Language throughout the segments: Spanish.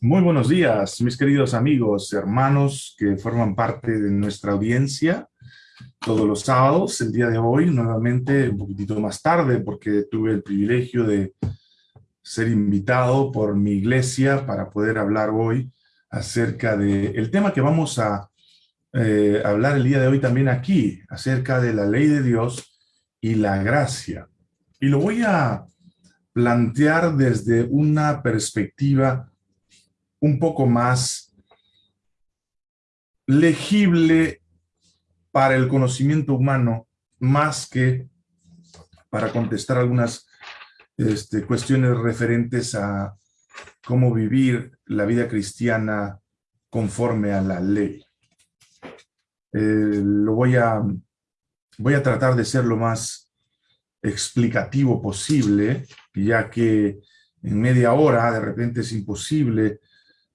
Muy buenos días, mis queridos amigos, hermanos que forman parte de nuestra audiencia todos los sábados. El día de hoy, nuevamente, un poquitito más tarde, porque tuve el privilegio de ser invitado por mi iglesia para poder hablar hoy acerca del el tema que vamos a eh, hablar el día de hoy también aquí, acerca de la ley de Dios y la gracia. Y lo voy a plantear desde una perspectiva un poco más legible para el conocimiento humano, más que para contestar algunas este, cuestiones referentes a cómo vivir la vida cristiana conforme a la ley. Eh, lo voy a, voy a tratar de ser lo más explicativo posible, ya que en media hora de repente es imposible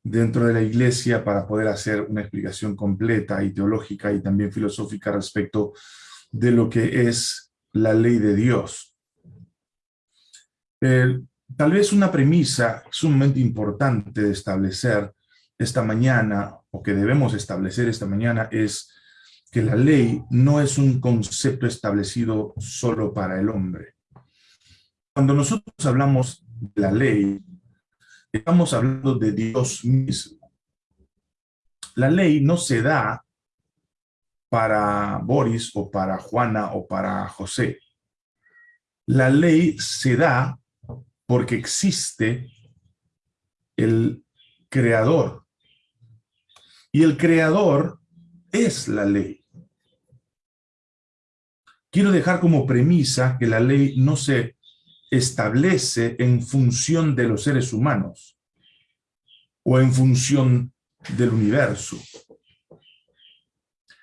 dentro de la iglesia para poder hacer una explicación completa y teológica y también filosófica respecto de lo que es la ley de Dios. tal vez una premisa sumamente importante de establecer esta mañana, o que debemos establecer esta mañana, es que la ley no es un concepto establecido solo para el hombre. Cuando nosotros hablamos de la ley, Estamos hablando de Dios mismo. La ley no se da para Boris o para Juana o para José. La ley se da porque existe el creador. Y el creador es la ley. Quiero dejar como premisa que la ley no se establece en función de los seres humanos o en función del universo.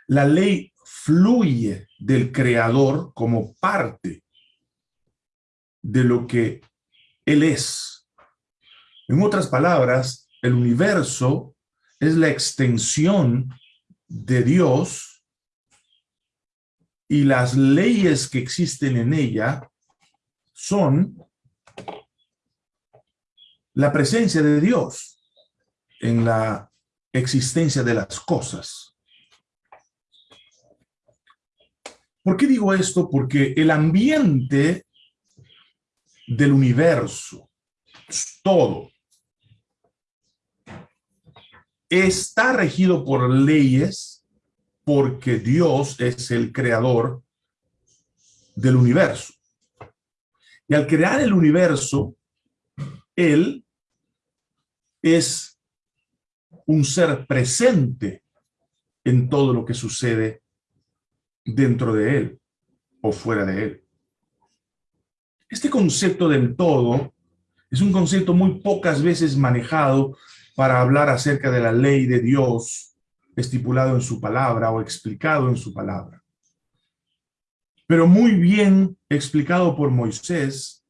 La ley fluye del creador como parte de lo que él es. En otras palabras, el universo es la extensión de Dios y las leyes que existen en ella son la presencia de Dios en la existencia de las cosas. ¿Por qué digo esto? Porque el ambiente del universo, todo, está regido por leyes porque Dios es el creador del universo. Y al crear el universo, Él es un ser presente en todo lo que sucede dentro de Él o fuera de Él. Este concepto del todo es un concepto muy pocas veces manejado para hablar acerca de la ley de Dios estipulado en su palabra o explicado en su palabra pero muy bien explicado por Moisés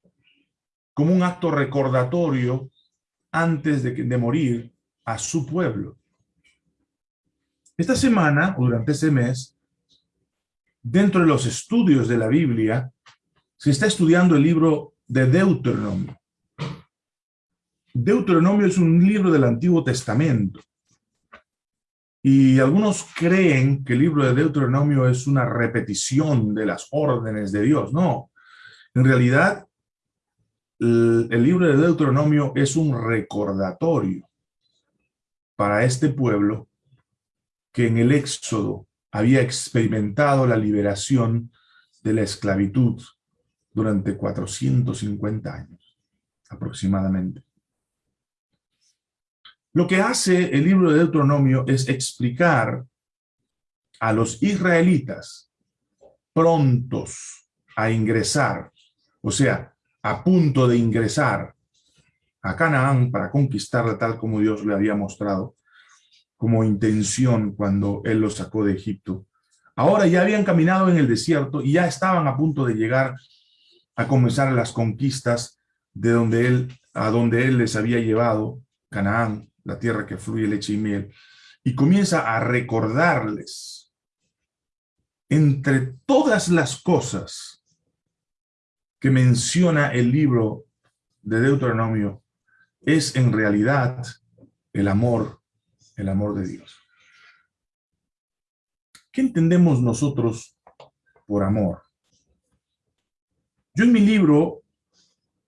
como un acto recordatorio antes de, morir a su pueblo. Esta semana, o durante este mes, dentro de los estudios de la Biblia, se está estudiando el libro de Deuteronomio. Deuteronomio es un libro del Antiguo Testamento. Y algunos creen que el libro de Deuteronomio es una repetición de las órdenes de Dios. No, en realidad el, libro de Deuteronomio es un recordatorio para este pueblo que en el Éxodo había experimentado la liberación de la esclavitud durante 450 años aproximadamente. Lo que hace el libro de Deuteronomio es explicar a los israelitas prontos a ingresar, o sea, a punto de ingresar a Canaán para conquistarla tal como Dios le había mostrado como intención cuando Él los sacó de Egipto. Ahora ya habían caminado en el desierto y ya estaban a punto de llegar a comenzar las conquistas de donde Él, a donde Él les había llevado, Canaán, la tierra que fluye leche y miel, y comienza a recordarles entre todas las cosas que menciona el libro de Deuteronomio, es en realidad el amor, el amor de Dios. ¿Qué entendemos nosotros por amor? Yo en mi libro,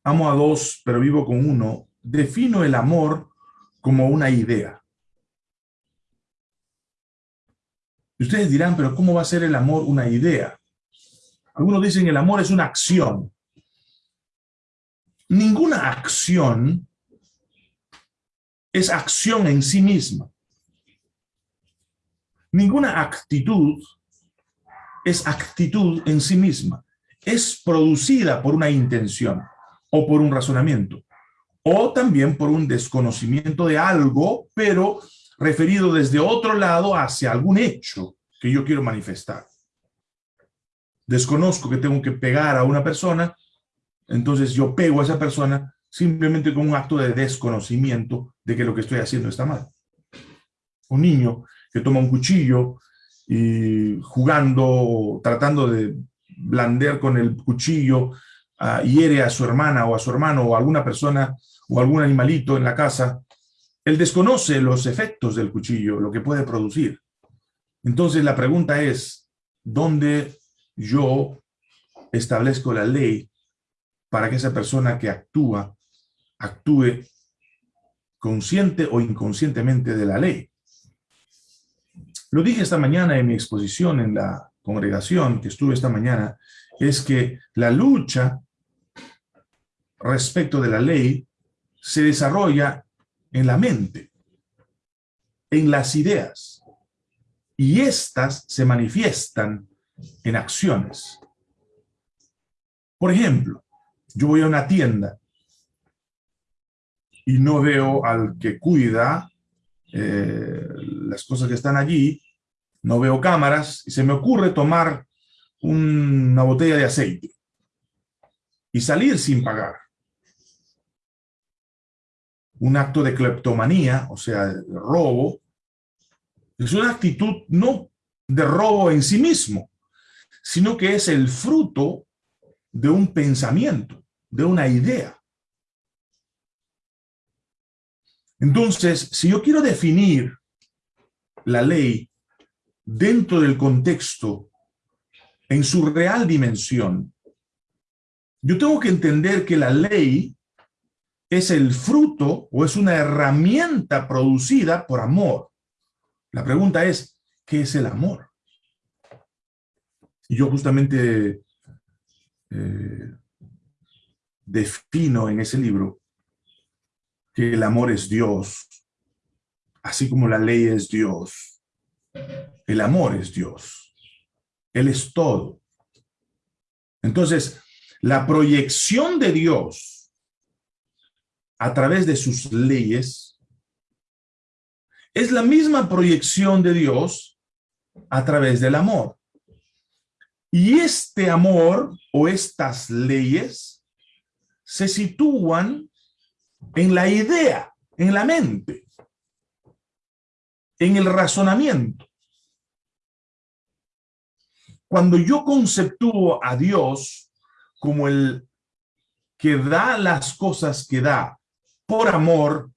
Amo a dos, pero vivo con uno, defino el amor como una idea. Y ustedes dirán, pero ¿cómo va a ser el amor una idea? Algunos dicen el amor es una acción. Ninguna acción es acción en sí misma. Ninguna actitud es actitud en sí misma. Es producida por una intención o por un razonamiento o también por un desconocimiento de algo, pero referido desde otro lado hacia algún hecho que yo quiero manifestar. Desconozco que tengo que pegar a una persona, entonces yo pego a esa persona simplemente con un acto de desconocimiento de que lo que estoy haciendo está mal. Un niño que toma un cuchillo y jugando, tratando de blandear con el cuchillo, uh, hiere a su hermana o a su hermano o a alguna persona o algún animalito en la casa, él desconoce los efectos del cuchillo, lo que puede producir. Entonces la pregunta es, ¿dónde yo establezco la ley para que esa persona que actúa, actúe consciente o inconscientemente de la ley? Lo dije esta mañana en mi exposición en la congregación que estuve esta mañana, es que la lucha respecto de la ley se desarrolla en la mente, en las ideas, y estas se manifiestan en acciones. Por ejemplo, yo voy a una tienda y no veo al que cuida eh, las cosas que están allí, no veo cámaras y se me ocurre tomar una botella de aceite y salir sin pagar un acto de cleptomanía, o sea, de robo, es una actitud no de robo en sí mismo, sino que es el fruto de un pensamiento, de una idea. Entonces, si yo quiero definir la ley dentro del contexto, en su real dimensión, yo tengo que entender que la ley es el fruto o es una herramienta producida por amor. La pregunta es, ¿qué es el amor? Y yo justamente eh, defino en ese libro que el amor es Dios, así como la ley es Dios. El amor es Dios. Él es todo. Entonces, la proyección de Dios a través de sus leyes, es la misma proyección de Dios a través del amor. Y este amor o estas leyes se sitúan en la idea, en la mente, en el razonamiento. Cuando yo conceptúo a Dios como el que da las cosas que da por amor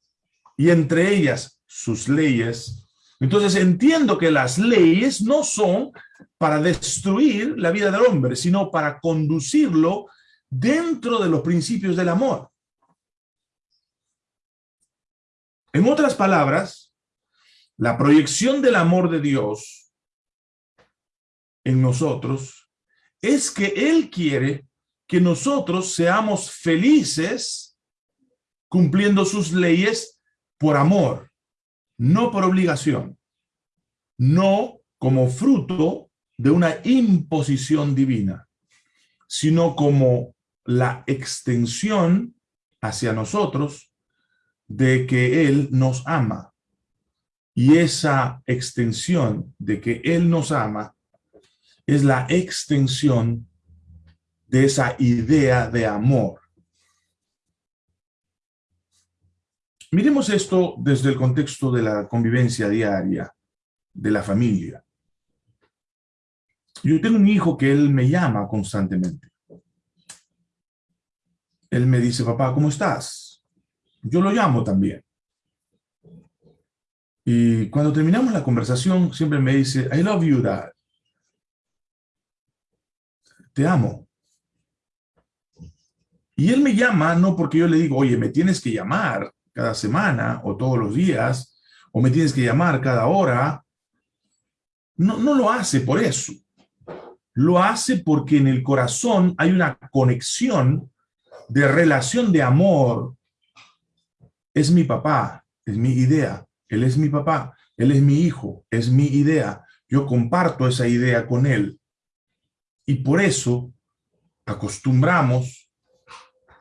y entre ellas sus leyes. Entonces entiendo que las leyes no son para destruir la vida del hombre, sino para conducirlo dentro de los principios del amor. En otras palabras, la proyección del amor de Dios en nosotros es que Él quiere que nosotros seamos felices cumpliendo sus leyes por amor, no por obligación, no como fruto de una imposición divina, sino como la extensión hacia nosotros de que Él nos ama. Y esa extensión de que Él nos ama es la extensión de esa idea de amor Miremos esto desde el contexto de la convivencia diaria, de la familia. Yo tengo un hijo que él me llama constantemente. Él me dice, papá, ¿cómo estás? yo lo llamo también. Y cuando terminamos la conversación, siempre me dice, I love you, dad. Te amo. Y él me llama no porque yo le digo, oye, me tienes que llamar cada semana o todos los días, o me tienes que llamar cada hora. No, no lo hace por eso. Lo hace porque en el corazón hay una conexión de relación de amor. Es mi papá, es mi idea. Él es mi papá, él es mi hijo, es mi idea. Yo comparto esa idea con él. Y por eso acostumbramos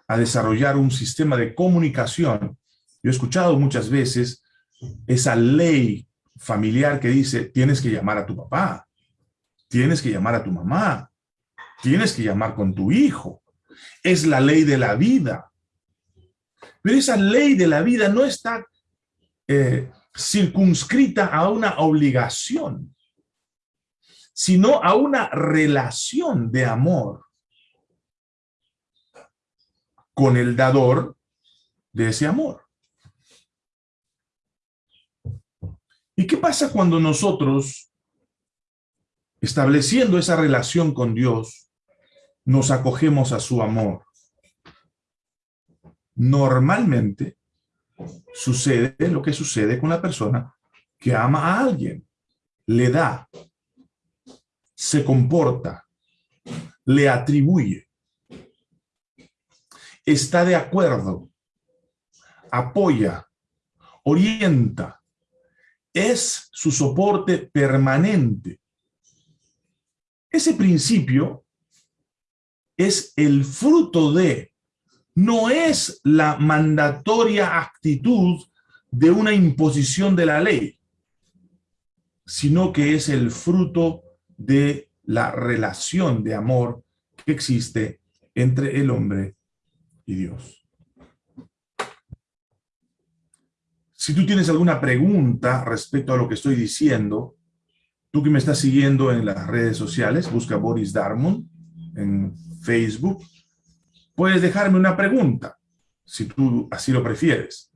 a desarrollar un sistema de comunicación. Yo he escuchado muchas veces esa ley familiar que dice, tienes que llamar a tu papá, tienes que llamar a tu mamá, tienes que llamar con tu hijo. Es la ley de la vida. Pero esa ley de la vida no está eh, circunscrita a una obligación, sino a una relación de amor con el dador de ese amor. ¿Y qué pasa cuando nosotros, estableciendo esa relación con Dios, nos acogemos a su amor? Normalmente, sucede lo que sucede con la persona que ama a alguien. Le da, se comporta, le atribuye, está de acuerdo, apoya, orienta, es su soporte permanente. Ese principio es el fruto de no es la mandatoria actitud de una imposición de la ley, sino que es el fruto de la relación de amor que existe entre el hombre y Dios. Si tú tienes alguna pregunta respecto a lo que estoy diciendo, tú que me estás siguiendo en las redes sociales, busca Boris Darmon en Facebook, puedes dejarme una pregunta, si tú así lo prefieres.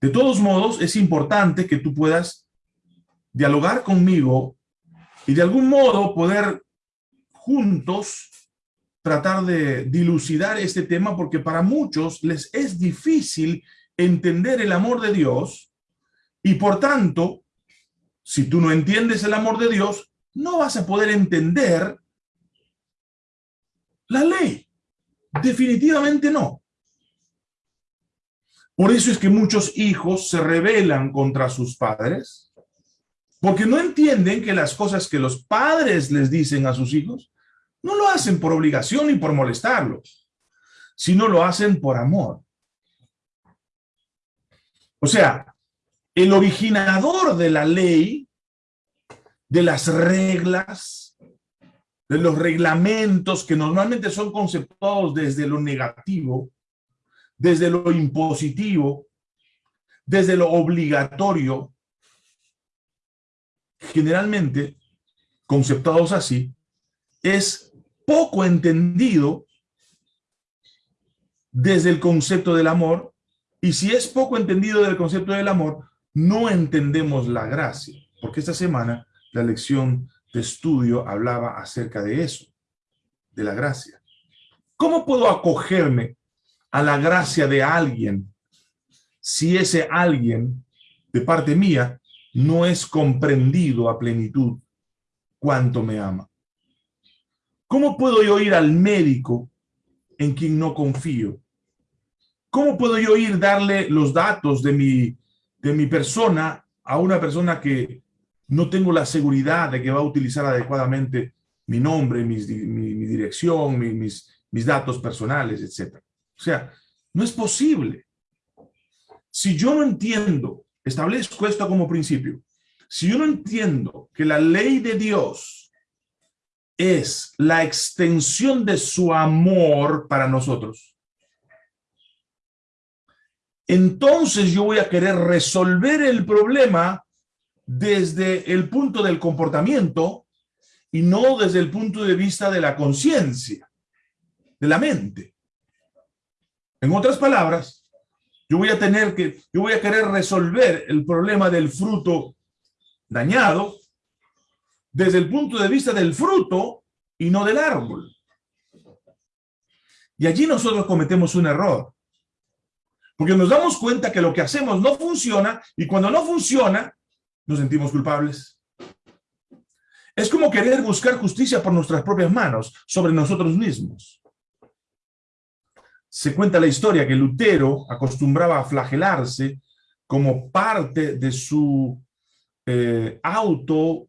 De todos modos, es importante que tú puedas dialogar conmigo y de algún modo poder juntos tratar de dilucidar este tema porque para muchos les es difícil entender el amor de Dios y por tanto, si tú no entiendes el amor de Dios, no vas a poder entender la ley. Definitivamente no. Por eso es que muchos hijos se rebelan contra sus padres, porque no entienden que las cosas que los padres les dicen a sus hijos, no lo hacen por obligación ni por molestarlos, sino lo hacen por amor. O sea, el originador de la ley, de las reglas, de los reglamentos que normalmente son conceptuados desde lo negativo, desde lo impositivo, desde lo obligatorio, generalmente, conceptuados así, es poco entendido desde el concepto del amor, y si es poco entendido del concepto del amor, no entendemos la gracia, porque esta semana la lección de estudio hablaba acerca de eso, de la gracia. ¿Cómo puedo acogerme a la gracia de alguien si ese alguien, de parte mía, no es comprendido a plenitud cuánto me ama? ¿Cómo puedo yo ir al médico en quien no confío? ¿Cómo puedo yo ir darle los datos de mi, de mi persona a una persona que no tengo la seguridad de que va a utilizar adecuadamente mi nombre, mi, dirección, mis, mis datos personales, etc. O sea, no es posible. Si yo no entiendo, establezco esto como principio, si yo no entiendo que la ley de Dios es la extensión de su amor para nosotros, entonces yo voy a querer resolver el problema desde el punto del comportamiento y no desde el punto de vista de la conciencia, de la mente. En otras palabras, Yo voy a tener que, yo voy a querer resolver el problema del fruto dañado desde el punto de vista del fruto y no del árbol. Y allí nosotros cometemos un error. Porque nos damos cuenta que lo que hacemos no funciona y cuando no funciona, nos sentimos culpables. Es como querer buscar justicia por nuestras propias manos, sobre nosotros mismos. Se cuenta la historia que Lutero acostumbraba a flagelarse como parte de su eh, auto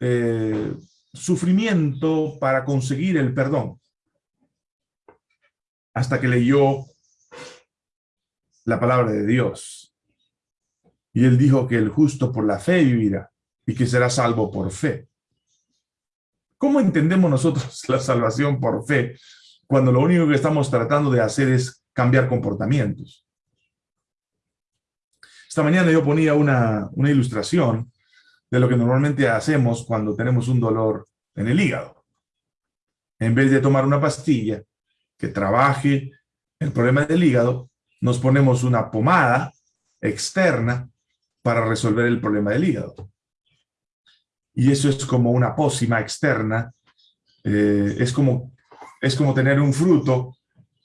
eh, sufrimiento para conseguir el perdón. Hasta que leyó la palabra de Dios. Y él dijo que el justo por la fe vivirá y que será salvo por fe. ¿Cómo entendemos nosotros la salvación por fe cuando lo único que estamos tratando de hacer es cambiar comportamientos? Esta mañana yo ponía una, una ilustración de lo que normalmente hacemos cuando tenemos un dolor en el hígado. En vez de tomar una pastilla que trabaje el problema del hígado, nos ponemos una pomada externa para resolver el problema del hígado. Y eso es como una pócima externa, eh, es, como, es como tener un fruto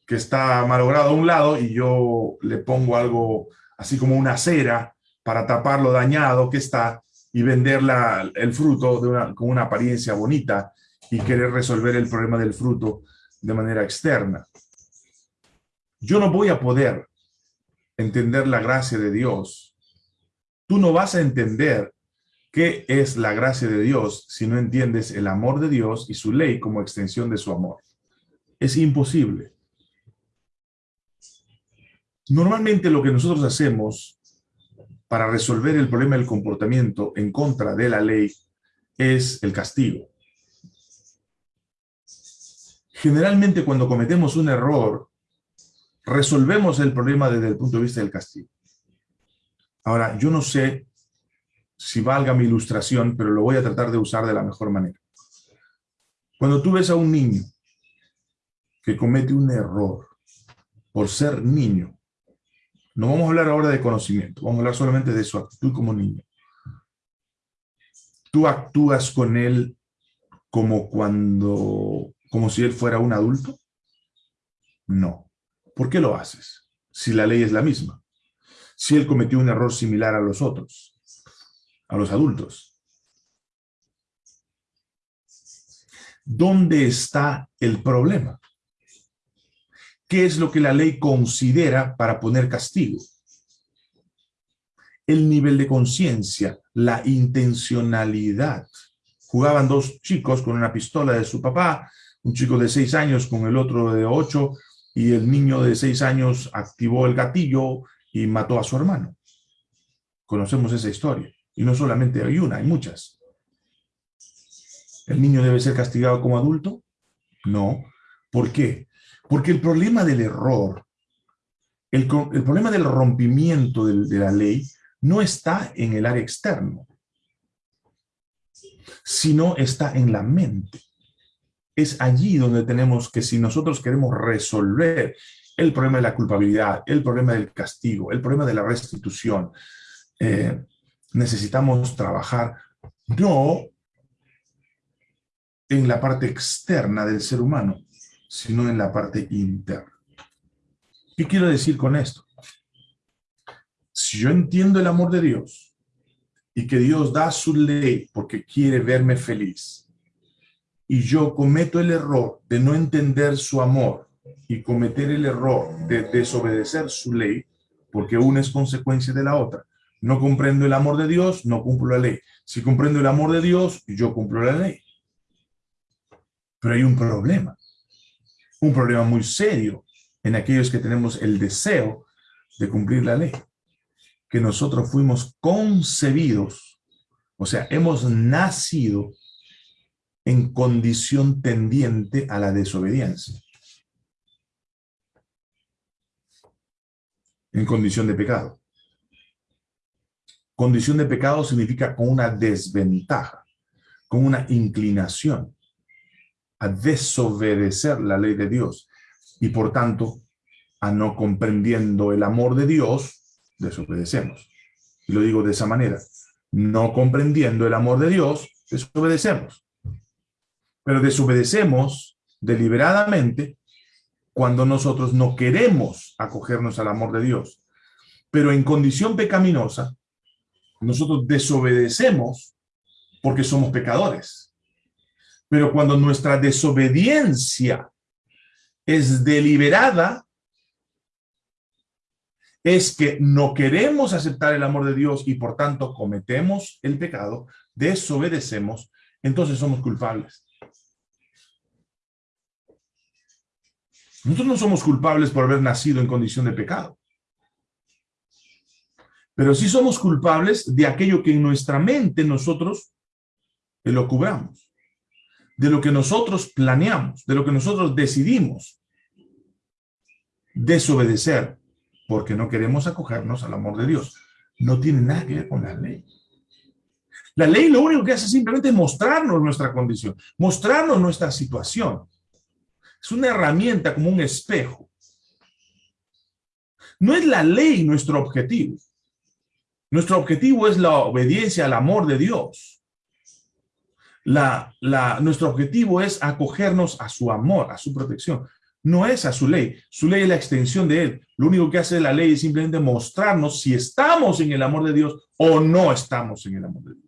que está malogrado a un lado y yo le pongo algo así como una cera para tapar lo dañado que está y vender el fruto con una apariencia bonita y querer resolver el problema del fruto de manera externa. Yo no voy a poder entender la gracia de Dios. Tú no vas a entender qué es la gracia de Dios si no entiendes el amor de Dios y su ley como extensión de su amor. Es imposible. Normalmente lo que nosotros hacemos para resolver el problema del comportamiento en contra de la ley es el castigo. Generalmente cuando cometemos un error, resolvemos el problema desde el punto de vista del castigo. Ahora, yo no sé si valga mi ilustración, pero lo voy a tratar de usar de la mejor manera. Cuando tú ves a un niño que comete un error por ser niño, no vamos a hablar ahora de conocimiento, vamos a hablar solamente de su actitud como niño. ¿Tú actúas con él como cuando, como si él fuera un adulto? No. ¿Por qué lo haces? Si la ley es la misma. Si él cometió un error similar a los otros, a los adultos. ¿Dónde está el problema? ¿Qué es lo que la ley considera para poner castigo? El nivel de conciencia, la intencionalidad. Jugaban dos chicos con una pistola de su papá, un chico de seis años con el otro de ocho, y el niño de seis años activó el gatillo y mató a su hermano. Conocemos esa historia. Y no solamente hay una, hay muchas. ¿El niño debe ser castigado como adulto? No. ¿Por qué? Porque el problema del error, el, problema del rompimiento de, la ley no está en el área externo, sino está en la mente. Es allí donde tenemos que si nosotros queremos resolver el problema de la culpabilidad, el problema del castigo, el problema de la restitución, eh, necesitamos trabajar no en la parte externa del ser humano, sino en la parte interna. ¿Qué quiero decir con esto? Si yo entiendo el amor de Dios y que Dios da su ley porque quiere verme feliz y yo cometo el error de no entender su amor y cometer el error de desobedecer su ley, porque una es consecuencia de la otra. No comprendo el amor de Dios, no cumplo la ley. Si comprendo el amor de Dios, yo cumplo la ley. Pero hay un problema un problema muy serio en aquellos que tenemos el deseo de cumplir la ley. Que nosotros fuimos concebidos, o sea, hemos nacido en condición tendiente a la desobediencia. En condición de pecado. Condición de pecado significa con una desventaja, con una inclinación a desobedecer la ley de Dios y por tanto a no comprendiendo el amor de Dios, desobedecemos. Y lo digo de esa manera. No comprendiendo el amor de Dios, desobedecemos. Pero desobedecemos deliberadamente cuando nosotros no queremos acogernos al amor de Dios. Pero en condición pecaminosa, nosotros desobedecemos porque somos pecadores. Pero cuando nuestra desobediencia es deliberada, es que no queremos aceptar el amor de Dios y por tanto cometemos el pecado, desobedecemos, entonces somos culpables. Nosotros no somos culpables por haber nacido en condición de pecado. Pero sí somos culpables de aquello que en nuestra mente nosotros lo cubramos. De lo que nosotros planeamos, de lo que nosotros decidimos desobedecer porque no queremos acogernos al amor de Dios. No tiene nada que ver con la ley. La ley lo único que hace simplemente mostrarnos nuestra condición, mostrarnos nuestra situación. Es una herramienta como un espejo. No es la ley nuestro objetivo. Nuestro objetivo es la obediencia al amor de Dios. La, nuestro objetivo es acogernos a su amor, a su protección. No es a su ley. Su ley es la extensión de él. Lo único que hace la ley es simplemente mostrarnos si estamos en el amor de Dios o no estamos en el amor de Dios.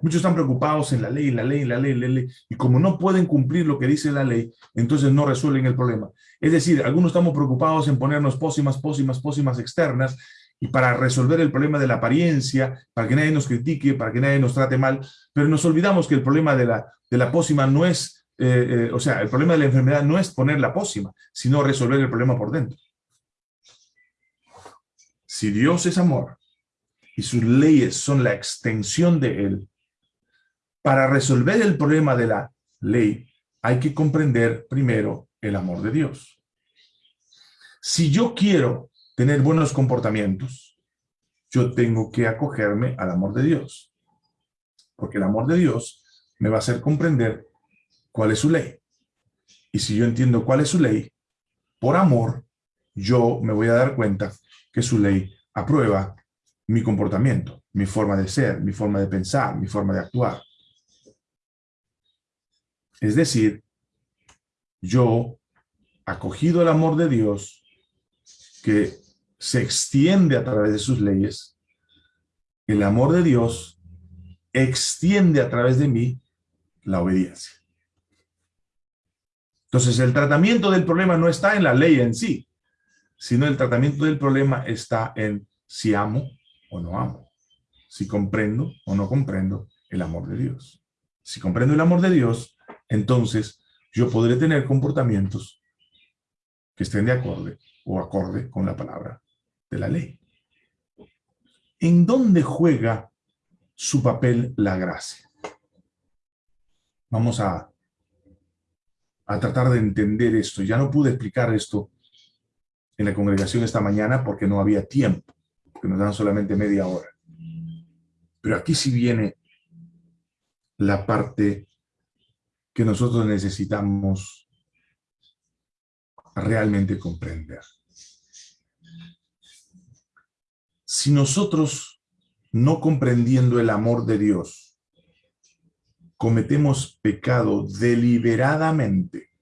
Muchos están preocupados en la ley, la ley, la ley, la ley, y como no pueden cumplir lo que dice la ley, entonces no resuelven el problema. Es decir, algunos estamos preocupados en ponernos pócimas, pócimas, pócimas externas, y para resolver el problema de la apariencia, para que nadie nos critique, para que nadie nos trate mal, pero nos olvidamos que el problema de la, de la pócima no es, eh, eh, o sea, el problema de la enfermedad no es poner la pócima, sino resolver el problema por dentro. Si Dios es amor y sus leyes son la extensión de Él, para resolver el problema de la ley, hay que comprender primero el amor de Dios. Si yo quiero tener buenos comportamientos, yo tengo que acogerme al amor de Dios. Porque el amor de Dios me va a hacer comprender cuál es su ley. Y si yo entiendo cuál es su ley, por amor, yo me voy a dar cuenta que su ley aprueba mi comportamiento, mi forma de ser, mi forma de pensar, mi forma de actuar. Es decir, yo, acogido el amor de Dios, que se extiende a través de sus leyes, el amor de Dios extiende a través de mí la obediencia. Entonces, el tratamiento del problema no está en la ley en sí, sino el tratamiento del problema está en si amo o no amo, si comprendo o no comprendo el amor de Dios. Si comprendo el amor de Dios, entonces yo podré tener comportamientos que estén de acorde o acorde con la palabra de la ley. ¿En dónde juega su papel la gracia? Vamos a, a tratar de entender esto. Ya no pude explicar esto en la congregación esta mañana porque no había tiempo, porque nos dan solamente media hora. Pero aquí sí viene la parte que nosotros necesitamos realmente comprender. Si nosotros, no comprendiendo el amor de Dios, cometemos pecado deliberadamente,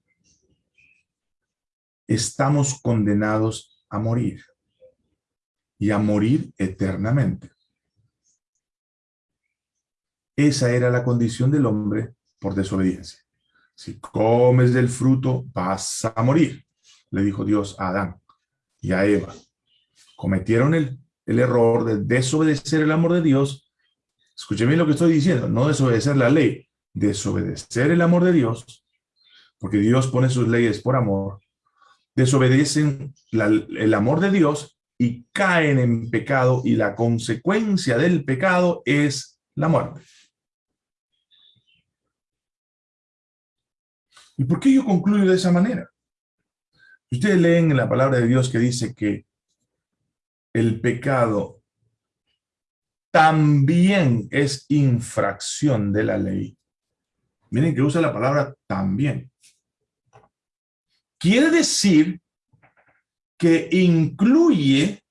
estamos condenados a morir y a morir eternamente. Esa era la condición del hombre por desobediencia. Si comes del fruto, vas a morir, le dijo Dios a Adán y a Eva. Cometieron el, el error de desobedecer el amor de Dios. Escúcheme lo que estoy diciendo, no desobedecer la ley, desobedecer el amor de Dios, porque Dios pone sus leyes por amor, desobedecen el amor de Dios y caen en pecado y la consecuencia del pecado es la muerte. ¿Y por qué yo concluyo de esa manera? Ustedes leen en la palabra de Dios que dice que el pecado también es infracción de la ley. Miren que usa la palabra también. Quiere decir que incluye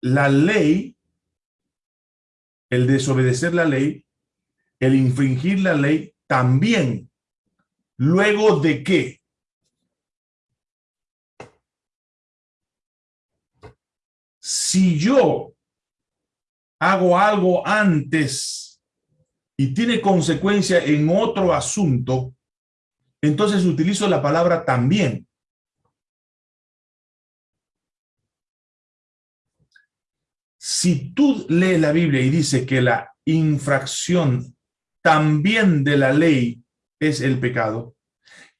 la ley, el desobedecer la ley, el infringir la ley, también. ¿Luego de qué? Si yo hago algo antes y tiene consecuencia en otro asunto, entonces utilizo la palabra también. Si tú lees la Biblia y dice que la infracción también de la ley es el pecado,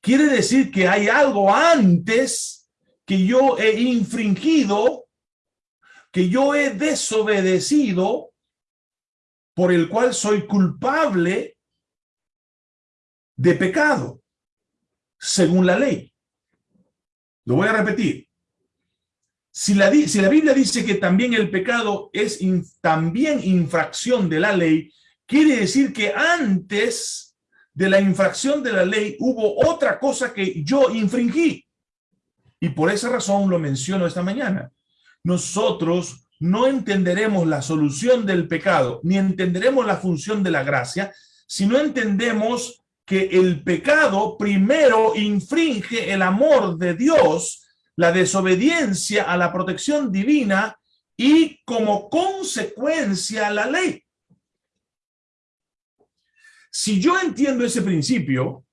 quiere decir que hay algo antes que yo he infringido, que yo he desobedecido, por el cual soy culpable de pecado, según la ley. Lo voy a repetir. Si la, si la Biblia dice que también el pecado es también infracción de la ley, quiere decir que antes de la infracción de la ley hubo otra cosa que yo infringí. Y por esa razón lo menciono esta mañana. Nosotros no entenderemos la solución del pecado, ni entenderemos la función de la gracia, si no entendemos que el pecado primero infringe el amor de Dios la desobediencia a la protección divina y como consecuencia la ley. Si yo entiendo ese principio,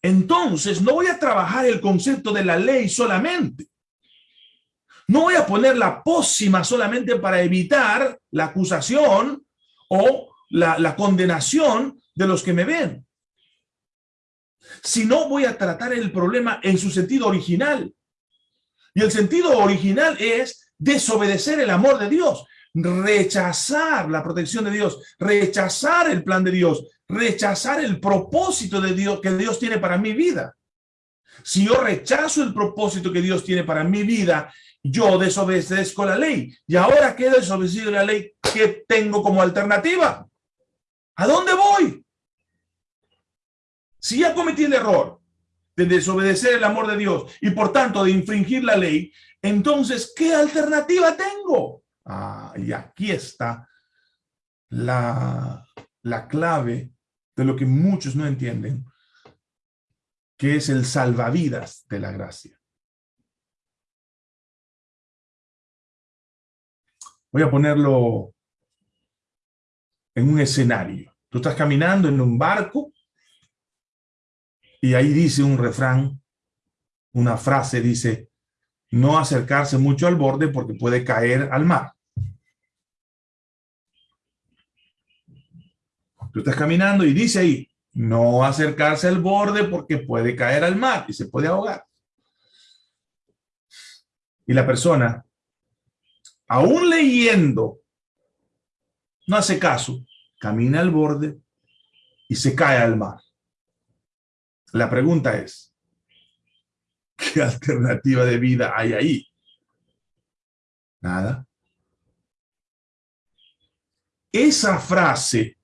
entonces no voy a trabajar el concepto de la ley solamente. No voy a poner la pócima solamente para evitar la acusación o la, la condenación de los que me ven. Sino voy a tratar el problema en su sentido original. Y el sentido original es desobedecer el amor de Dios, rechazar la protección de Dios, rechazar el plan de Dios, rechazar el propósito de Dios que Dios tiene para mi vida. Si yo rechazo el propósito que Dios tiene para mi vida, yo desobedezco la ley. Y ahora que desobedecido la ley, ¿qué tengo como alternativa? ¿A dónde voy? Si ya cometí el error, de desobedecer el amor de Dios y por tanto de infringir la ley, entonces, ¿qué alternativa tengo? Ah, y aquí está la, la clave de lo que muchos no entienden, que es el salvavidas de la gracia. Voy a ponerlo en un escenario. Tú estás caminando en un barco y ahí dice un refrán, una frase, dice, no acercarse mucho al borde porque puede caer al mar. Tú estás caminando y dice ahí, no acercarse al borde porque puede caer al mar y se puede ahogar. Y la persona, aún leyendo, no hace caso, camina al borde y se cae al mar. La pregunta es, ¿qué alternativa de vida hay ahí? Nada. Esa frase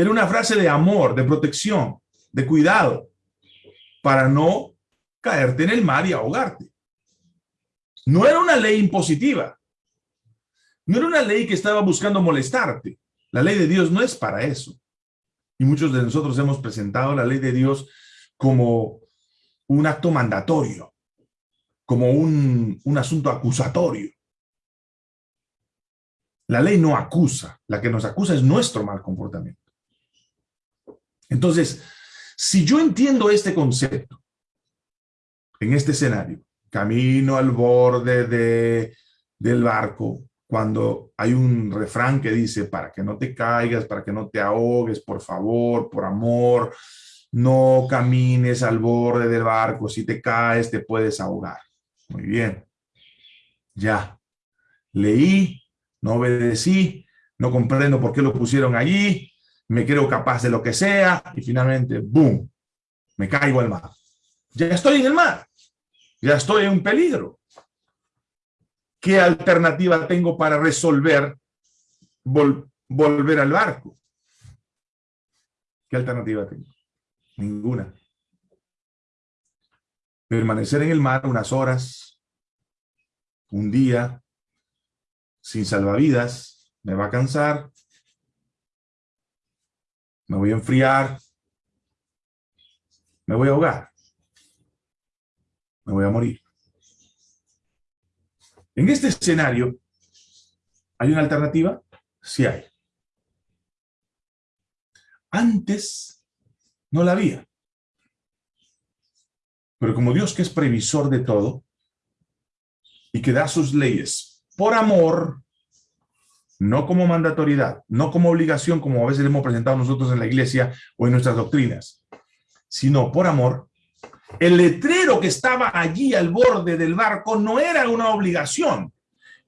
era una frase de amor, de protección, de cuidado, para no caerte en el mar y ahogarte. No era una ley impositiva. No era una ley que estaba buscando molestarte. La ley de Dios no es para eso. Y muchos de nosotros hemos presentado la ley de Dios como un acto mandatorio, como un, un asunto acusatorio. La ley no acusa, la que nos acusa es nuestro mal comportamiento. Entonces, si yo entiendo este concepto en este escenario, camino al borde de, del barco, cuando hay un refrán que dice, para que no te caigas, para que no te ahogues, por favor, por amor, no camines al borde del barco, si te caes te puedes ahogar. Muy bien. Ya. Leí, no obedecí, no comprendo por qué lo pusieron allí, me creo capaz de lo que sea y finalmente, ¡boom!, me caigo al mar. Ya estoy en el mar, ya estoy en un peligro. ¿Qué alternativa tengo para resolver volver al barco? ¿Qué alternativa tengo? Ninguna. Permanecer en el mar unas horas, un día sin salvavidas me va a cansar, me voy a enfriar, me voy a ahogar, me voy a morir. En este escenario, ¿hay una alternativa? Sí hay. Antes no la había. Pero como Dios que es previsor de todo y que da sus leyes por amor, no como mandatoriedad, no como obligación, como a veces hemos presentado nosotros en la iglesia o en nuestras doctrinas, sino por amor, el letrero que estaba allí al borde del barco no era una obligación,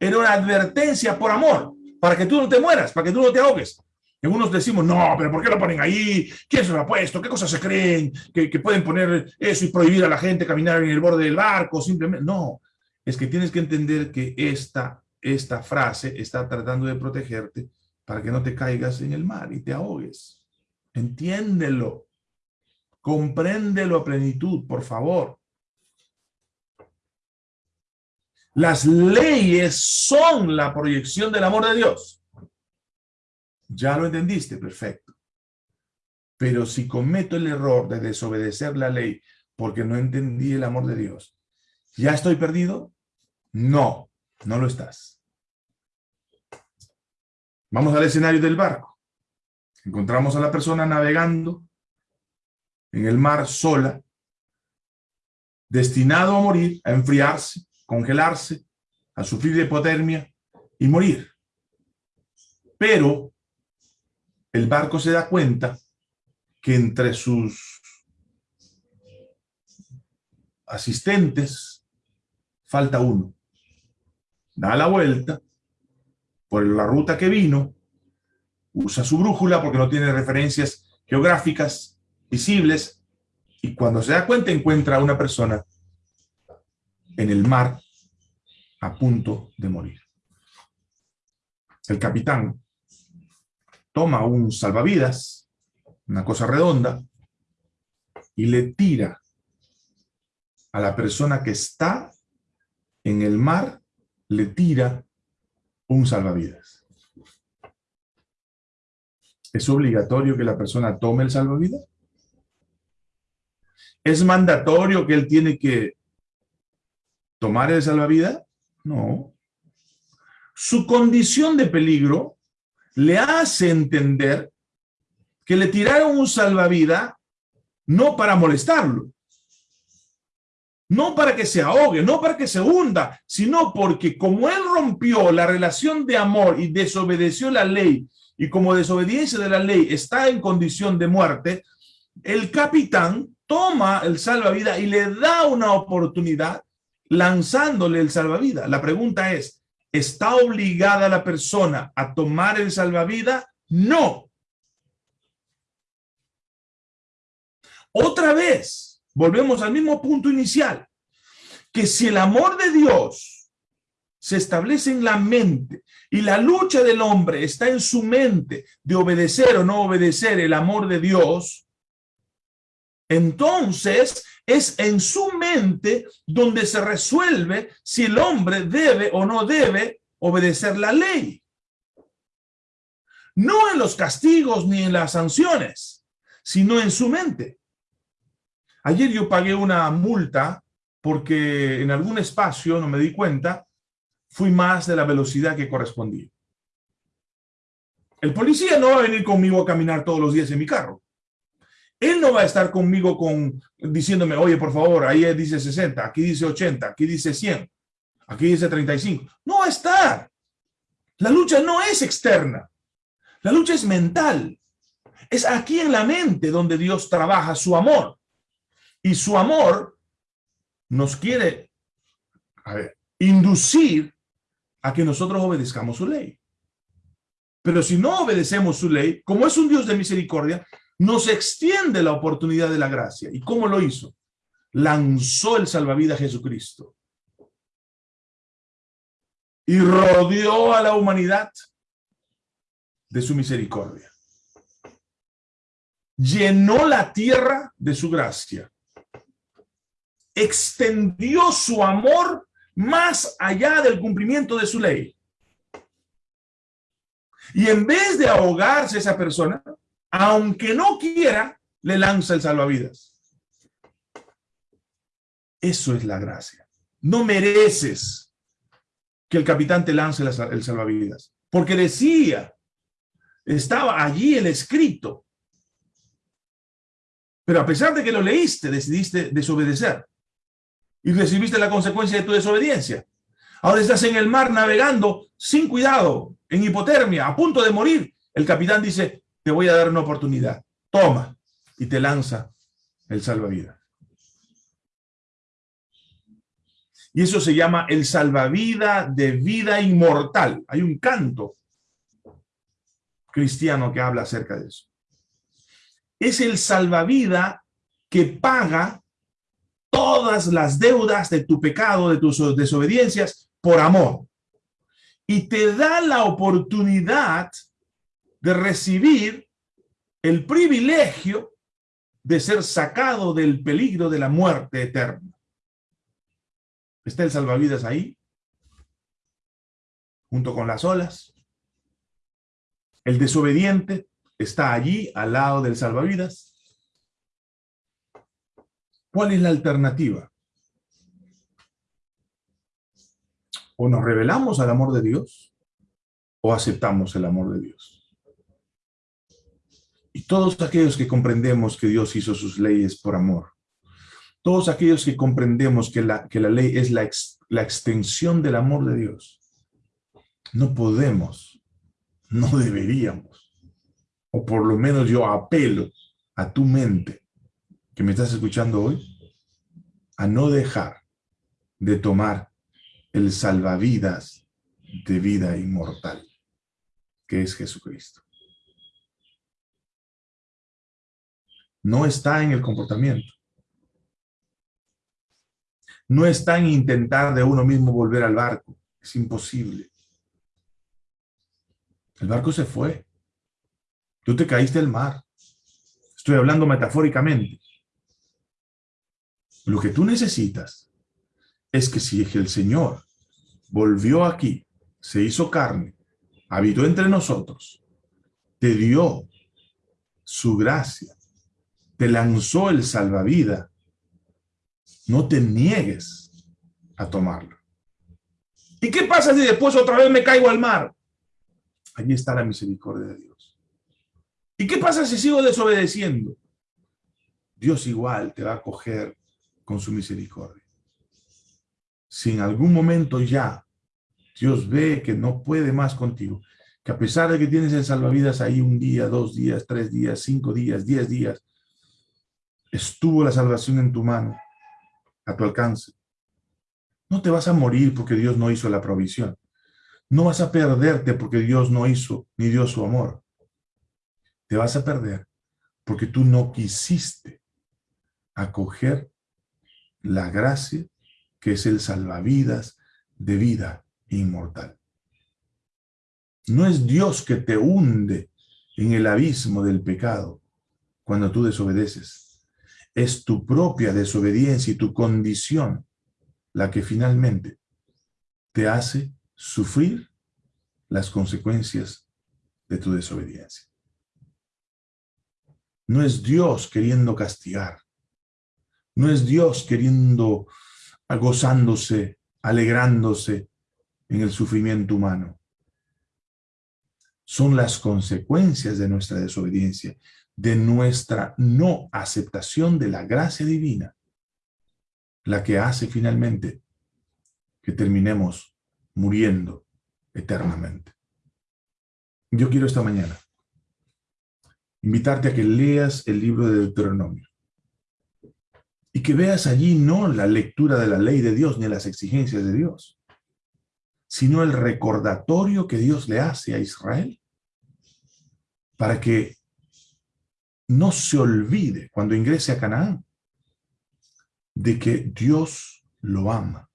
era una advertencia por amor, para que tú no te mueras, para que tú no te ahogues. Algunos decimos, no, pero ¿por qué lo ponen ahí? ¿Quién se lo ha puesto? ¿Qué cosas se creen? ¿Que, pueden poner eso y prohibir a la gente caminar en el borde del barco? Simplemente, no. Es que tienes que entender que esta, esta frase está tratando de protegerte para que no te caigas en el mar y te ahogues. Entiéndelo. Compréndelo a plenitud, por favor. Las leyes son la proyección del amor de Dios. Ya lo entendiste, perfecto. Pero si cometo el error de desobedecer la ley porque no entendí el amor de Dios, ¿ya estoy perdido? No, no lo estás. Vamos al escenario del barco. Encontramos a la persona navegando en el mar sola, destinado a morir, a enfriarse, congelarse, a sufrir de hipotermia y morir. Pero el barco se da cuenta que entre sus asistentes falta uno. Da la vuelta por la ruta que vino, usa su brújula porque no tiene referencias geográficas visibles y cuando se da cuenta encuentra a una persona en el mar a punto de morir. El capitán toma un salvavidas, una cosa redonda, y le tira a la persona que está en el mar, le tira un salvavidas. ¿Es obligatorio que la persona tome el salvavidas? ¿Es mandatorio que él tiene que tomar el salvavidas? No. Su condición de peligro le hace entender que le tiraron un salvavidas no para molestarlo, no para que se ahogue, no para que se hunda, sino porque como él rompió la relación de amor y desobedeció la ley, y como desobediencia de la ley está en condición de muerte, el capitán toma el salvavidas y le da una oportunidad lanzándole el salvavidas. La pregunta es, ¿Está obligada la persona a tomar el salvavidas? No. Otra vez, volvemos al mismo punto inicial, que si el amor de Dios se establece en la mente y la lucha del hombre está en su mente de obedecer o no obedecer el amor de Dios, entonces es en su mente donde se resuelve si el hombre debe o no debe obedecer la ley. No en los castigos ni en las sanciones, sino en su mente. Ayer yo pagué una multa porque en algún espacio, no me di cuenta, fui más de la velocidad que correspondía. El policía no va a venir conmigo a caminar todos los días en mi carro. Él no va a estar conmigo con, diciéndome, oye, por favor, ahí dice 60, aquí dice 80, aquí dice 100, aquí dice 35. No va a estar. La lucha no es externa. La lucha es mental. Es aquí en la mente donde Dios trabaja su amor. Y su amor nos quiere inducir a que nosotros obedezcamos su ley. Pero si no obedecemos su ley, como es un Dios de misericordia, nos extiende la oportunidad de la gracia. ¿Y cómo lo hizo? Lanzó el salvavidas Jesucristo. Y rodeó a la humanidad de su misericordia. Llenó la tierra de su gracia. Extendió su amor más allá del cumplimiento de su ley. Y en vez de ahogarse esa persona, aunque no quiera, le lanza el salvavidas. Eso es la gracia. No mereces que el capitán te lance el salvavidas. Porque decía, estaba allí el escrito. Pero a pesar de que lo leíste, decidiste desobedecer. Y recibiste la consecuencia de tu desobediencia. Ahora estás en el mar navegando sin cuidado, en hipotermia, a punto de morir. El capitán dice, te voy a dar una oportunidad. Toma. Y te lanza el salvavidas. Y eso se llama el salvavidas de vida inmortal. Hay un canto cristiano que habla acerca de eso. Es el salvavidas que paga todas las deudas de tu pecado, de tus desobediencias, por amor. Y te da la oportunidad de recibir el privilegio de ser sacado del peligro de la muerte eterna. Está el salvavidas ahí, junto con las olas. El desobediente está allí, al lado del salvavidas. ¿Cuál es la alternativa? O nos revelamos al amor de Dios, o aceptamos el amor de Dios. Y todos aquellos que comprendemos que Dios hizo sus leyes por amor, todos aquellos que comprendemos que la, que la ley es la, la extensión del amor de Dios, no podemos, no deberíamos, o por lo menos yo apelo a tu mente que me estás escuchando hoy, a no dejar de tomar el salvavidas de vida inmortal, que es Jesucristo. No está en el comportamiento, no está en intentar de uno mismo volver al barco. Es imposible. El barco se fue. Tú te caíste al mar. Estoy hablando metafóricamente. Lo que tú necesitas es que si el Señor volvió aquí, se hizo carne, habitó entre nosotros, te dio su gracia, te lanzó el salvavidas, no te niegues a tomarlo. ¿Y qué pasa si después otra vez me caigo al mar? Allí está la misericordia de Dios. ¿Y qué pasa si sigo desobedeciendo? Dios igual te va a coger con su misericordia. Si en algún momento ya Dios ve que no puede más contigo, que a pesar de que tienes el salvavidas ahí un día, dos días, tres días, cinco días, diez días, estuvo la salvación en tu mano, a tu alcance. No te vas a morir porque Dios no hizo la provisión. No vas a perderte porque Dios no hizo ni dio su amor. Te vas a perder porque tú no quisiste acoger la gracia que es el salvavidas de vida inmortal. No es Dios que te hunde en el abismo del pecado cuando tú desobedeces es tu propia desobediencia y tu condición la que finalmente te hace sufrir las consecuencias de tu desobediencia. No es Dios queriendo castigar. No es Dios queriendo, gozándose, alegrándose en el sufrimiento humano. Son las consecuencias de nuestra desobediencia de nuestra no aceptación de la gracia divina, la que hace finalmente que terminemos muriendo eternamente. Yo quiero esta mañana invitarte a que leas el libro de Deuteronomio y que veas allí no la lectura de la ley de Dios ni las exigencias de Dios, sino el recordatorio que Dios le hace a Israel para que no se olvide cuando ingrese a Canaán de que Dios lo ama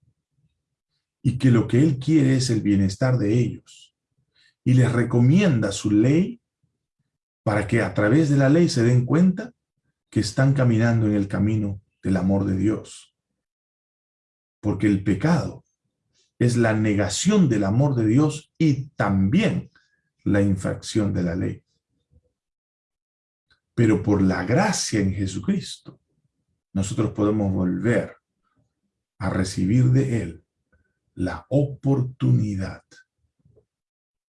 y que lo que Él quiere es el bienestar de ellos y les recomienda su ley para que a través de la ley se den cuenta que están caminando en el camino del amor de Dios. Porque el pecado es la negación del amor de Dios y también la infracción de la ley. Pero por la gracia en Jesucristo, nosotros podemos volver a recibir de Él la oportunidad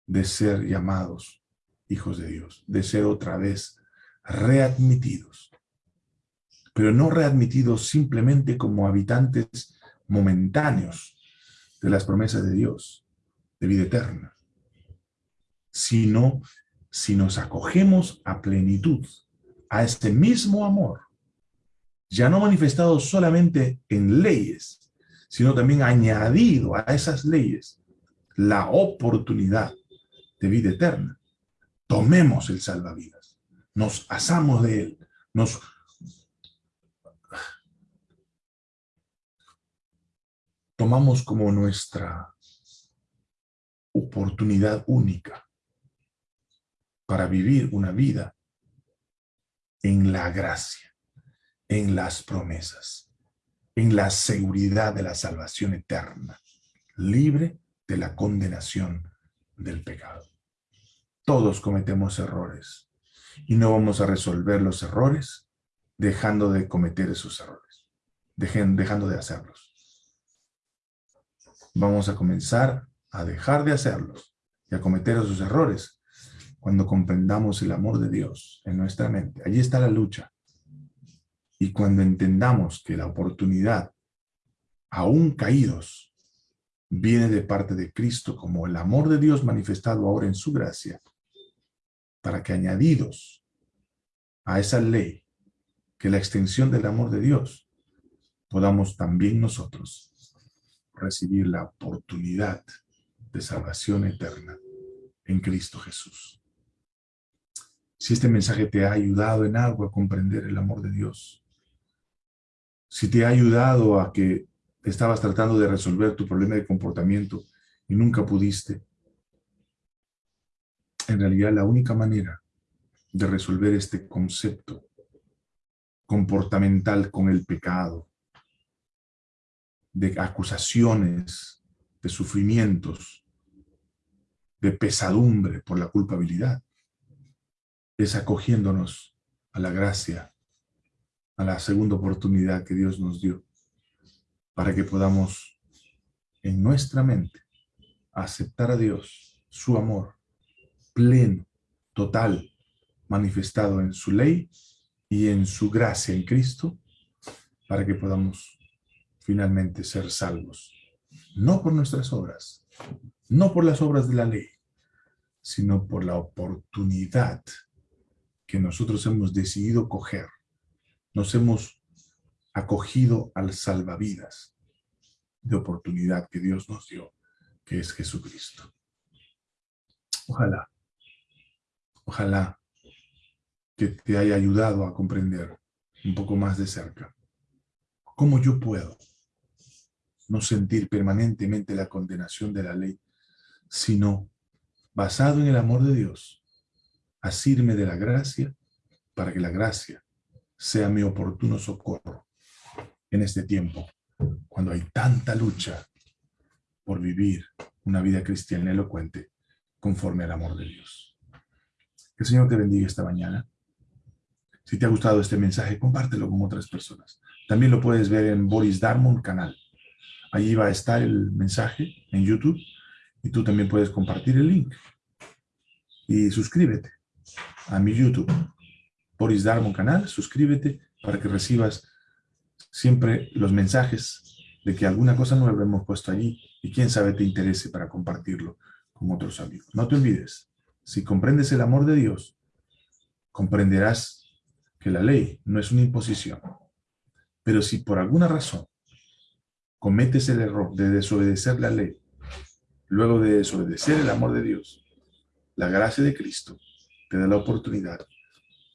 de ser llamados hijos de Dios, de ser otra vez readmitidos. Pero no readmitidos simplemente como habitantes momentáneos de las promesas de Dios, de vida eterna, sino si nos acogemos a plenitud, a este mismo amor, ya no manifestado solamente en leyes, sino también añadido a esas leyes la oportunidad de vida eterna. Tomemos el salvavidas, nos asamos de él, nos tomamos como nuestra oportunidad única para vivir una vida en la gracia, en las promesas, en la seguridad de la salvación eterna, libre de la condenación del pecado. Todos cometemos errores y no vamos a resolver los errores dejando de cometer esos errores, dejando de hacerlos. Vamos a comenzar a dejar de hacerlos y a cometer esos errores cuando comprendamos el amor de Dios en nuestra mente. Allí está la lucha. Y cuando entendamos que la oportunidad, aún caídos, viene de parte de Cristo como el amor de Dios manifestado ahora en su gracia, para que añadidos a esa ley, que la extensión del amor de Dios, podamos también nosotros recibir la oportunidad de salvación eterna en Cristo Jesús. Si este mensaje te ha ayudado en algo a comprender el amor de Dios, si te ha ayudado a que estabas tratando de resolver tu problema de comportamiento y nunca pudiste, en realidad la única manera de resolver este concepto comportamental con el pecado, de acusaciones, de sufrimientos, de pesadumbre por la culpabilidad, es acogiéndonos a la gracia, a la segunda oportunidad que Dios nos dio, para que podamos en nuestra mente aceptar a Dios, su amor, pleno, total, manifestado en su ley y en su gracia en Cristo, para que podamos finalmente ser salvos, no por nuestras obras, no por las obras de la ley, sino por la oportunidad que nosotros hemos decidido coger. Nos hemos acogido al salvavidas de oportunidad que Dios nos dio, que es Jesucristo. Ojalá, ojalá que te haya ayudado a comprender un poco más de cerca cómo yo puedo no sentir permanentemente la condenación de la ley, sino basado en el amor de Dios, asirme de la gracia para que la gracia sea mi oportuno socorro en este tiempo, cuando hay tanta lucha por vivir una vida cristiana elocuente conforme al amor de Dios. Que el Señor te bendiga esta mañana. Si te ha gustado este mensaje, compártelo con otras personas. También lo puedes ver en Boris Darmon canal. Allí va a estar el mensaje en YouTube y tú también puedes compartir el link. Y suscríbete a mi YouTube, Boris Darmon canal, suscríbete para que recibas siempre los mensajes de que alguna cosa nueva hemos puesto allí y quién sabe te interese para compartirlo con otros amigos. No te olvides, si comprendes el amor de Dios, comprenderás que la ley no es una imposición. Pero si por alguna razón cometes el error de desobedecer la ley, luego de desobedecer el amor de Dios, la gracia de Cristo te da la oportunidad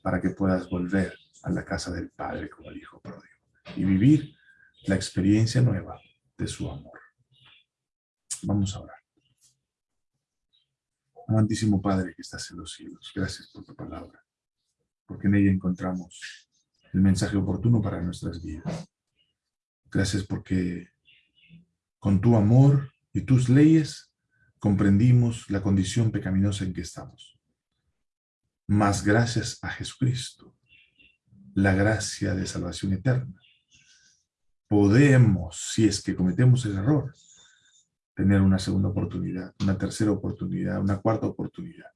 para que puedas volver a la casa del Padre como el Hijo pródigo y vivir la experiencia nueva de su amor. Vamos a orar. Amantísimo Padre que estás en los cielos, gracias por tu palabra, porque en ella encontramos el mensaje oportuno para nuestras vidas. Gracias porque con tu amor y tus leyes, comprendimos la condición pecaminosa en que estamos. Mas gracias a Jesucristo, la gracia de salvación eterna, podemos, si es que cometemos el error, tener una segunda oportunidad, una tercera oportunidad, una cuarta oportunidad.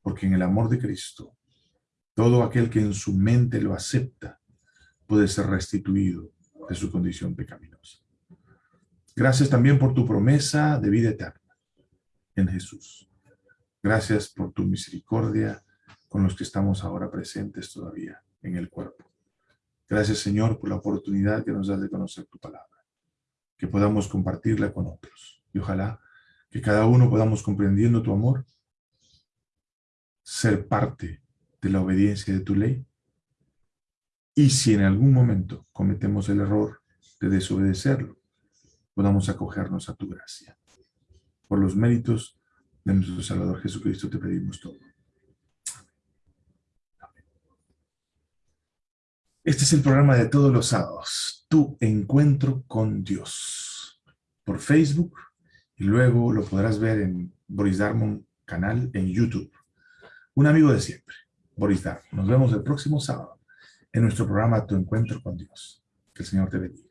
Porque en el amor de Cristo, todo aquel que en su mente lo acepta, puede ser restituido de su condición pecaminosa. Gracias también por tu promesa de vida eterna en Jesús. Gracias por tu misericordia con los que estamos ahora presentes todavía en el cuerpo. Gracias, Señor, por la oportunidad que nos das de conocer tu palabra, que podamos compartirla con otros. Y ojalá que cada uno podamos, comprendiendo tu amor, ser parte de la obediencia de tu ley. Y si en algún momento cometemos el error de desobedecerlo, podamos acogernos a tu gracia. Por los méritos de nuestro Salvador Jesucristo te pedimos todo. Este es el programa de todos los sábados, Tu Encuentro con Dios, por Facebook, y luego lo podrás ver en Boris Darmon canal en YouTube. Un amigo de siempre, Boris Darmon. Nos vemos el próximo sábado en nuestro programa Tu Encuentro con Dios. Que el Señor te bendiga.